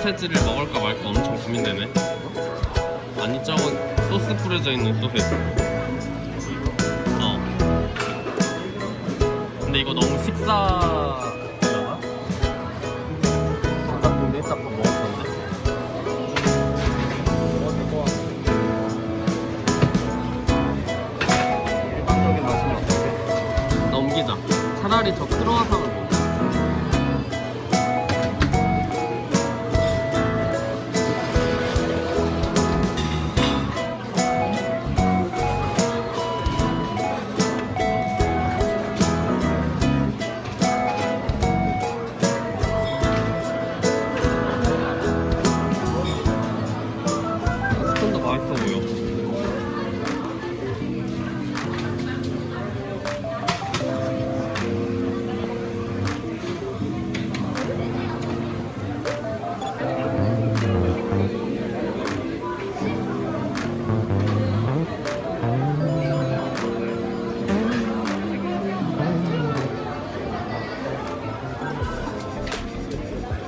소세지를 먹을까 말까 엄청 고민되네. 아니 저건 소스 뿌려져 있는 소세지 어. 근데 이거 너무 식사? 넘기자. 차라리 저 크로와상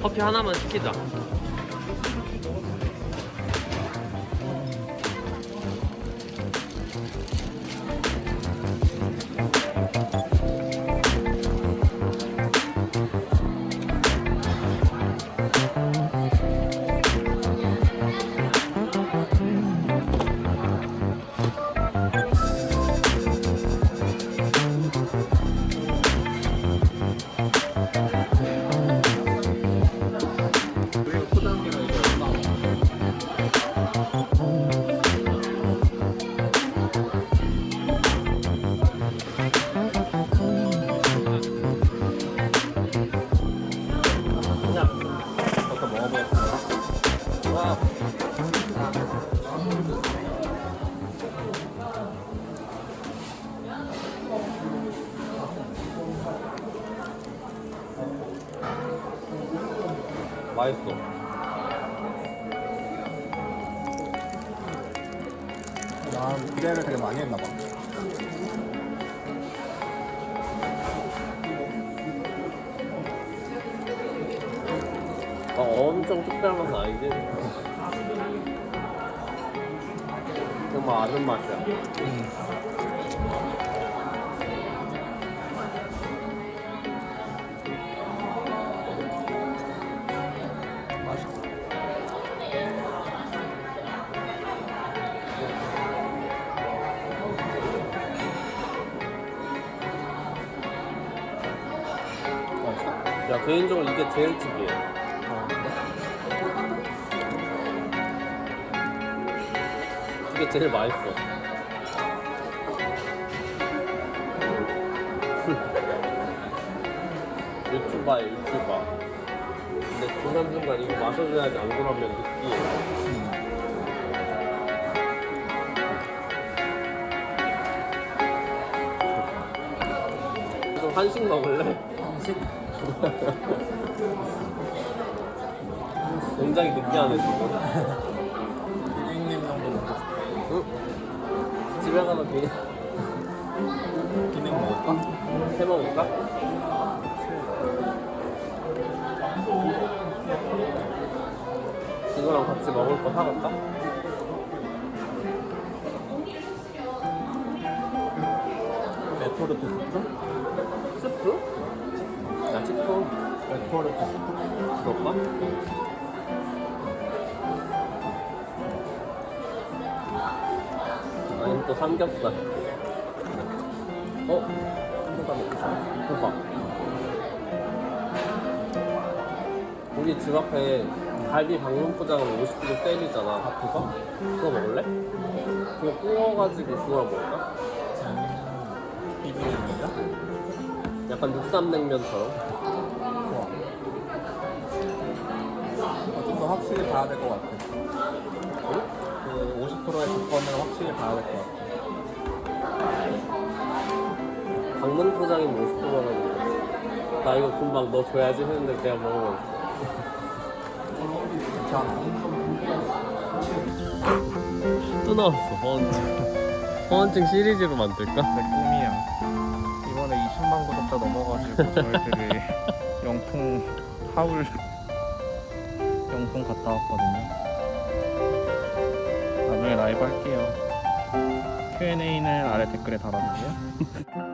커피 하나만 시키자. 맛있어. 나 기대를 되게 많이 했나 봐. 엄청 특별한 맛은 아니지? 정말 아는 맛이야. 맛있어? 야, 개인적으로 이게 제일 특이해. 이게 제일 맛있어. 유튜버야, 유튜버. 근데 중간중간 이거 마셔줘야지 안 그러면 느끼해. 좀 한식 먹을래? 한식? 굉장히 느끼하네, 지금. 집에 가서 비, 기능 먹을까? 해 먹을까? 이거랑 같이 먹을 거 사갈까? 레토르트 스프? 스프? 야, 치프 레토르트 스프? 그럴까? 또 삼겹살. 어? 삼겹살 먹고 싶어. 호박. 우리 집 앞에 갈비 방문 포장은 50kg 세일이잖아. 아, 그거? 그거 먹을래? 그거 구워가지고 그걸 먹을까? 비빔입니다. 약간 육삼냉면처럼. 좋아. 어, 좀더 확실히 봐야 될 것 같아. 응? 그 50%의 조건을 확실히 봐야 될 것 같아. 방문 포장이면 50%라는 나 이거 금방 너 줘야지 했는데 내가 먹어버렸어. 괜찮아. 또 나왔어, 허언증. 허언증 시리즈로 만들까? 내 꿈이야. 이번에 20만 구독자 넘어가지고 저희들이 영통 하울 용품 갔다 왔거든요. 나중에 라이브 할게요. Q&A는 아래 댓글에 달아주세요.